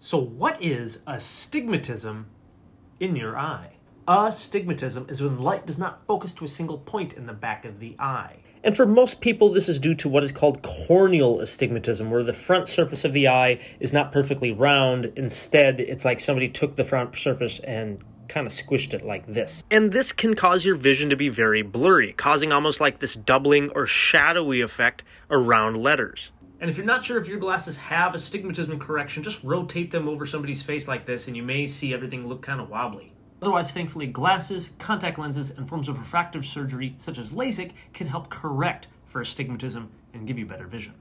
So what is astigmatism in your eye? Astigmatism is when light does not focus to a single point in the back of the eye. And for most people, this is due to what is called corneal astigmatism, where the front surface of the eye is not perfectly round. Instead, it's like somebody took the front surface and kind of squished it like this. And this can cause your vision to be very blurry, causing almost like this doubling or shadowy effect around letters. And if you're not sure if your glasses have astigmatism correction, just rotate them over somebody's face like this and you may see everything look kind of wobbly. Otherwise, thankfully, glasses, contact lenses, and forms of refractive surgery such as LASIK can help correct for astigmatism and give you better vision.